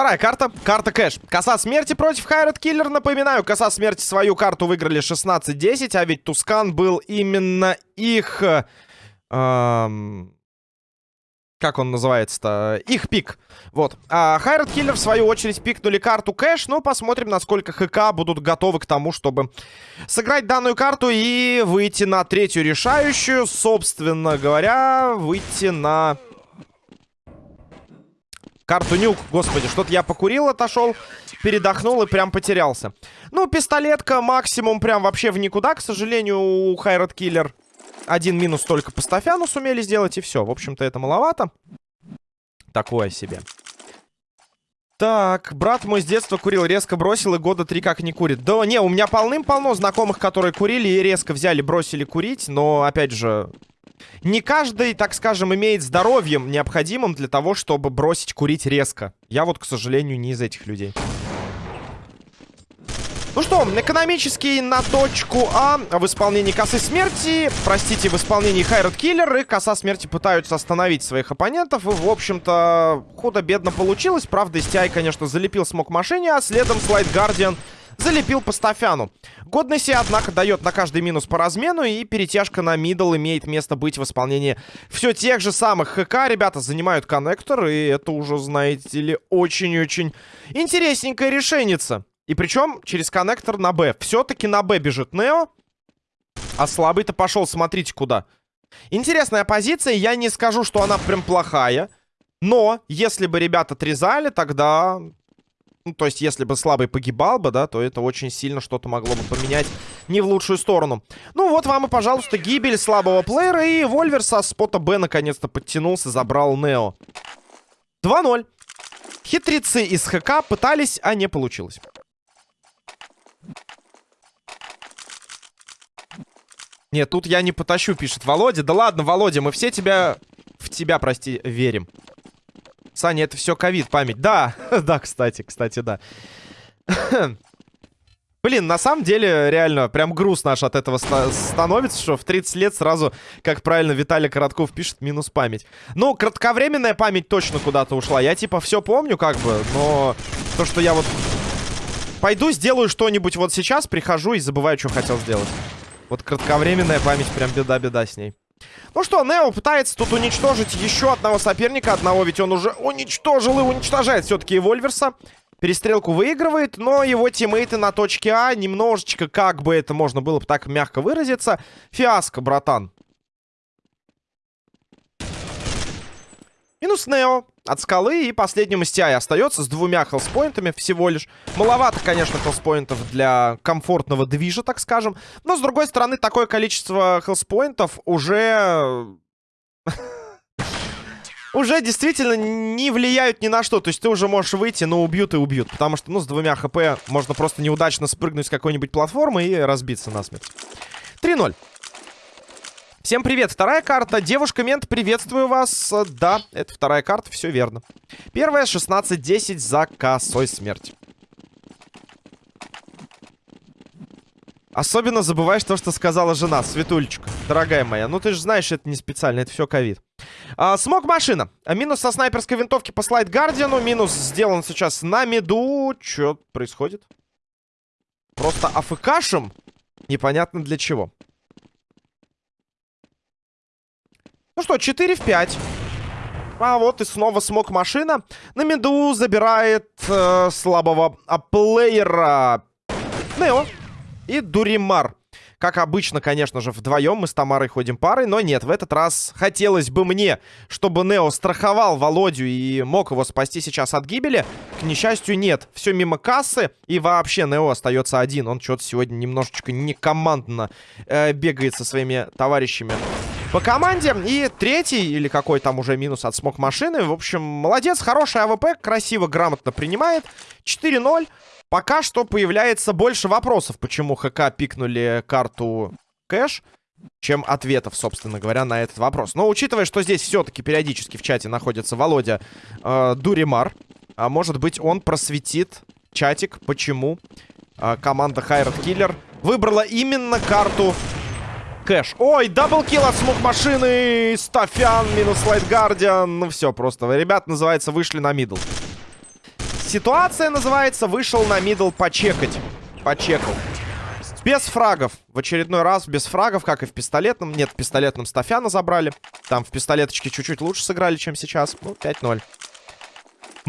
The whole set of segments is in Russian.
вторая карта. Карта кэш. Коса смерти против Hired Killer. Напоминаю, коса смерти свою карту выиграли 16-10, а ведь Tuscan был именно их... Эм, как он называется-то? Их пик. Вот. А Hired Killer, в свою очередь, пикнули карту кэш. Ну, посмотрим, насколько ХК будут готовы к тому, чтобы сыграть данную карту и выйти на третью решающую. Собственно говоря, выйти на... Карту нюк. Господи, что-то я покурил, отошел, передохнул и прям потерялся. Ну, пистолетка максимум прям вообще в никуда, к сожалению, у Хайрат Киллер. Один минус только по Стафяну сумели сделать, и все. В общем-то, это маловато. Такое себе. Так, брат мой с детства курил, резко бросил и года три как не курит. Да не, у меня полным-полно знакомых, которые курили и резко взяли, бросили курить. Но, опять же, не каждый, так скажем, имеет здоровьем необходимым для того, чтобы бросить курить резко. Я вот, к сожалению, не из этих людей. Ну что, экономический на точку А в исполнении косы смерти. Простите, в исполнении Хайрат Киллер. И коса смерти пытаются остановить своих оппонентов. И, в общем-то, худо-бедно получилось. Правда, STI, конечно, залепил смог машине, а следом Слайд Гардиан залепил по Стафяну. Годности, однако, дает на каждый минус по размену, и перетяжка на мидл имеет место быть в исполнении все тех же самых ХК. Ребята занимают коннектор, и это уже, знаете ли, очень-очень интересненькое решеница. И причем через коннектор на Б. Все-таки на Б бежит Нео, а слабый-то пошел, смотрите куда. Интересная позиция, я не скажу, что она прям плохая. Но, если бы ребята отрезали, тогда ну, то есть, если бы слабый погибал бы, да, то это очень сильно что-то могло бы поменять не в лучшую сторону. Ну, вот вам и, пожалуйста, гибель слабого плеера. И Вольвер со спота Б наконец-то подтянулся, забрал Нео. 2-0. Хитрецы из ХК пытались, а не получилось. Нет, тут я не потащу, пишет Володя. Да ладно, Володя, мы все тебя... В тебя, прости, верим. Саня, это все ковид, память. Да, да, кстати, кстати, да. Блин, на самом деле, реально, прям груз наш от этого становится, что в 30 лет сразу, как правильно Виталий Коротков пишет, минус память. Ну, кратковременная память точно куда-то ушла. Я, типа, все помню, как бы, но то, что я вот пойду, сделаю что-нибудь вот сейчас, прихожу и забываю, что хотел сделать. Вот кратковременная память, прям беда-беда с ней. Ну что, Нео пытается тут уничтожить еще одного соперника. Одного ведь он уже уничтожил и уничтожает все-таки Вольверса. Перестрелку выигрывает, но его тиммейты на точке А немножечко, как бы это можно было бы так мягко выразиться, фиаско, братан. Минус Нео от скалы и последним из TI остается с двумя хелспоинтами всего лишь. Маловато, конечно, хелспоинтов для комфортного движа, так скажем. Но, с другой стороны, такое количество хелспоинтов уже... уже действительно не влияют ни на что. То есть ты уже можешь выйти, но убьют и убьют. Потому что, ну, с двумя хп можно просто неудачно спрыгнуть с какой-нибудь платформы и разбиться насмерть. 3-0. Всем привет, вторая карта. Девушка Мент, приветствую вас. Да, это вторая карта, все верно. Первая 16-10 за косой смерть. Особенно забываешь то, что сказала жена, Светулечка. Дорогая моя, ну ты же знаешь, это не специально, это все ковид. А, смог машина. А, минус со снайперской винтовки по слайд Гардиану. Минус сделан сейчас на меду. Что происходит? Просто АФКшем? Непонятно для чего. Ну что, 4 в 5. А вот и снова смог машина. На меду забирает э, слабого а, плеера Нео и Дуримар. Как обычно, конечно же, вдвоем мы с Тамарой ходим парой, но нет, в этот раз хотелось бы мне, чтобы Нео страховал Володю и мог его спасти сейчас от гибели. К несчастью, нет. Все мимо кассы, и вообще Нео остается один. Он что-то сегодня немножечко некомандно э, бегает со своими товарищами по команде. И третий, или какой там уже минус от смог машины. В общем, молодец, хороший AWP, красиво, грамотно принимает. 4-0. Пока что появляется больше вопросов, почему ХК пикнули карту кэш, чем ответов, собственно говоря, на этот вопрос. Но учитывая, что здесь все-таки периодически в чате находится Володя э, Дуримар, а может быть он просветит чатик, почему э, команда Hired Killer выбрала именно карту кэш. Ой, double kill от смог машины. Стафян минус Light Guardian. Ну все, просто. Ребят, называется, вышли на middle. ситуация называется. Вышел на middle почекать. Почекал. Без фрагов. В очередной раз без фрагов, как и в пистолетном. Нет, в пистолетном Стафяна забрали. Там в пистолеточке чуть-чуть лучше сыграли, чем сейчас. Ну, 5-0.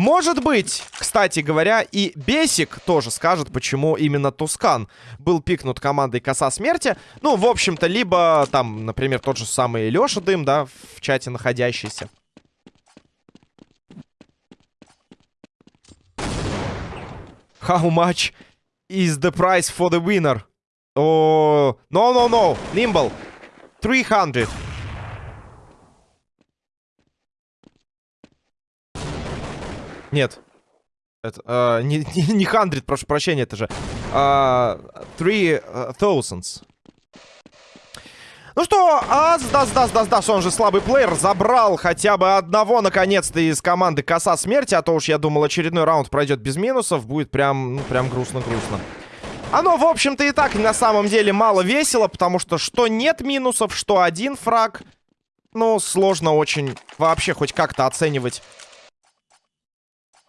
Может быть, кстати говоря, и Бесик тоже скажет, почему именно Tuscan был пикнут командой Коса Смерти. Ну, в общем-то, либо там, например, тот же самый Леша Дым, да, в чате находящийся. How much is the price for the winner? Oh, no, no, no. Nimble. 300. Нет. Это, э, не, не, не 100, прошу прощения, это же э, 3000. Ну что, Аз, Дас, Дас, Дас, Дас, он же слабый плеер, забрал хотя бы одного, наконец-то, из команды Коса Смерти, а то уж, я думал, очередной раунд пройдет без минусов, будет прям, ну, прям грустно-грустно. Оно, в общем-то, и так на самом деле мало весело, потому что что нет минусов, что один фраг, ну, сложно очень вообще хоть как-то оценивать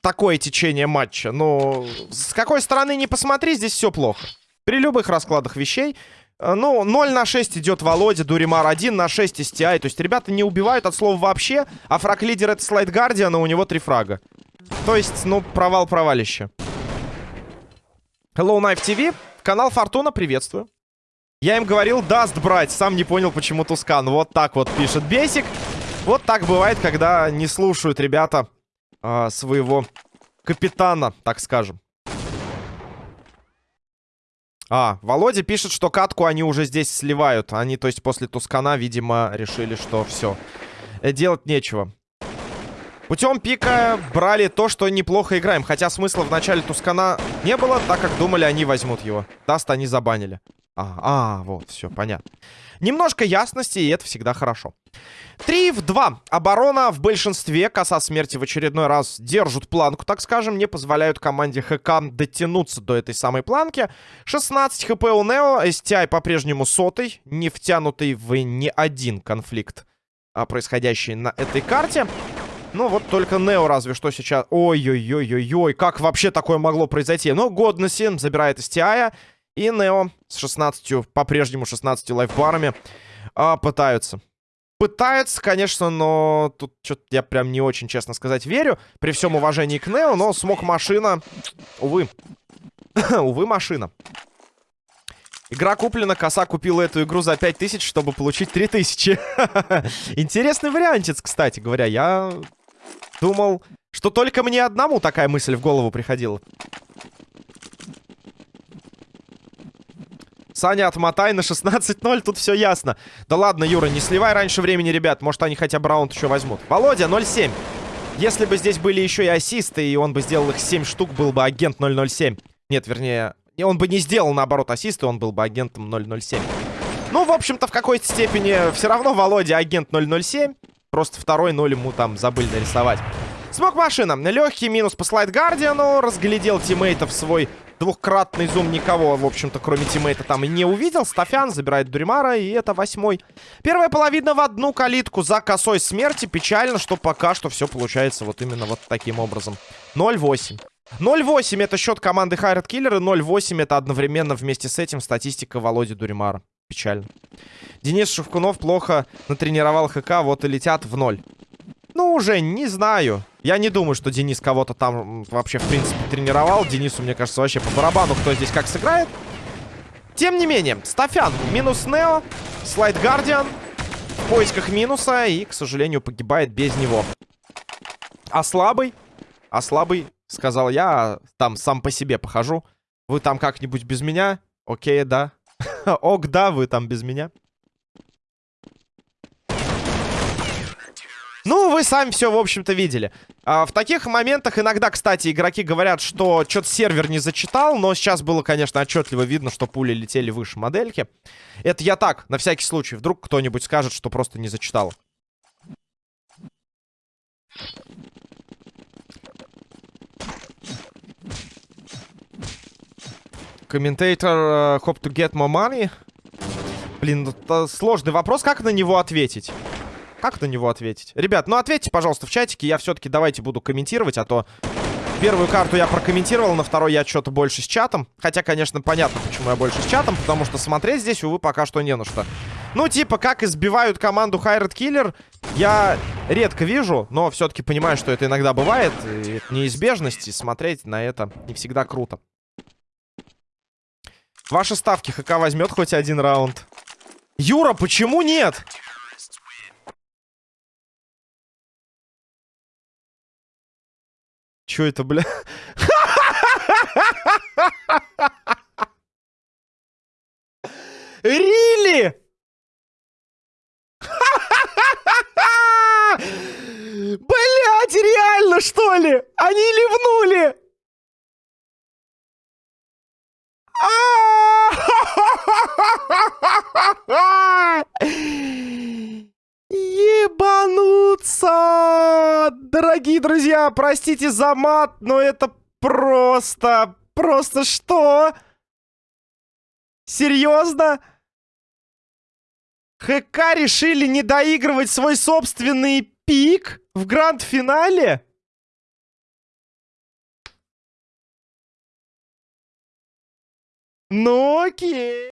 такое течение матча. Но с какой стороны не посмотри, здесь все плохо. При любых раскладах вещей. Э, ну, 0 на 6 идет Володя, Дуримар 1 на 6 STI. То есть ребята не убивают от слова вообще, а фраг-лидер это слайд Гардиана, у него 3 фрага. То есть, ну, провал-провалище. Hello Knife TV, канал Фортуна, приветствую. Я им говорил, даст брать, сам не понял, почему Тускан. Вот так вот пишет Бесик. Вот так бывает, когда не слушают ребята а, своего капитана, так скажем. А, Володя пишет, что катку они уже здесь сливают. Они, то есть, после Тускана, видимо, решили, что все. Э, делать нечего. Путем пика брали то, что неплохо играем. Хотя смысла в начале Tuscan а не было, так как думали, они возьмут его. Dust они забанили. А, а, вот, все, понятно. Немножко ясности, и это всегда хорошо. 3 в 2. Оборона в большинстве. Коса смерти в очередной раз держат планку, так скажем. Не позволяют команде ХК дотянуться до этой самой планки. 16 хп у Нео. STI по-прежнему сотый. Не втянутый в ни один конфликт, а, происходящий на этой карте. Ну, вот только Нео разве что сейчас... Ой-ой-ой-ой-ой, как вообще такое могло произойти? Ну, Годнесси забирает STI. И Нео с 16, по-прежнему 16 лайфбарами а, пытаются. Пытаются, конечно, но тут что-то я прям не очень, честно сказать, верю. При всем уважении к Нео, но смог машина... Увы. Увы, машина. Игра куплена, коса купила эту игру за 5000, чтобы получить 3000. Интересный вариантец, кстати говоря. Я думал, что только мне одному такая мысль в голову приходила. Саня, отмотай на 16-0, тут все ясно. Да ладно, Юра, не сливай раньше времени, ребят. Может, они хотя бы раунд еще возьмут. Володя, 0-7. Если бы здесь были еще и ассисты, и он бы сделал их 7 штук, был бы агент 007. Нет, вернее, он бы не сделал, наоборот, ассисты, он был бы агентом 007. Ну, в общем-то, в какой-то степени все равно Володя агент 007. Просто второй ноль ему там забыли нарисовать. Смог машина. Легкий минус по слайд Гардиану. Разглядел тиммейтов свой Двухкратный зум никого, в общем-то, кроме тиммейта там и не увидел. Стафян забирает Дуримара, и это восьмой. Первая половина в одну калитку за косой смерти. Печально, что пока что все получается вот именно вот таким образом. 0-8. 0-8 это счет команды Хайрат Киллер, и 0-8 это одновременно вместе с этим статистика Володи Дуримара. Печально. Денис Шевкунов плохо натренировал ХК, вот и летят в ноль. Уже не знаю. Я не думаю, что Денис кого-то там вообще, в принципе, тренировал. Денису, мне кажется, вообще по барабану, кто здесь как сыграет. Тем не менее, Стафян минус Нео, Слайд Гардиан в поисках минуса и, к сожалению, погибает без него. А слабый? А слабый, сказал я, там сам по себе похожу. Вы там как-нибудь без меня? Окей, да. Ок, да, вы там без меня. Ну, вы сами все, в общем-то, видели. А, в таких моментах иногда, кстати, игроки говорят, что что-то сервер не зачитал, но сейчас было, конечно, отчетливо видно, что пули летели выше модельки. Это я так, на всякий случай. Вдруг кто-нибудь скажет, что просто не зачитал. Комментатор uh, hope to get more money. Блин, это сложный вопрос, как на него ответить? Как на него ответить? Ребят, ну ответьте, пожалуйста, в чатике. Я все-таки давайте буду комментировать, а то Первую карту я прокомментировал, на второй я что-то больше с чатом. Хотя, конечно, понятно, почему я больше с чатом, потому что смотреть здесь, увы, пока что не на что. Ну, типа, как избивают команду Хайред Киллер, я редко вижу, но все-таки понимаю, что это иногда бывает. И это неизбежность, и смотреть на это не всегда круто. Ваши ставки ХК возьмет хоть один раунд. Юра, почему нет? Чё это, бля? Рили? Блять, реально, что ли? Они ливнули! Ебануться! Дорогие друзья, простите за мат, но это просто... Просто что? Серьезно? ХК решили не доигрывать свой собственный пик в гранд-финале? Ну окей.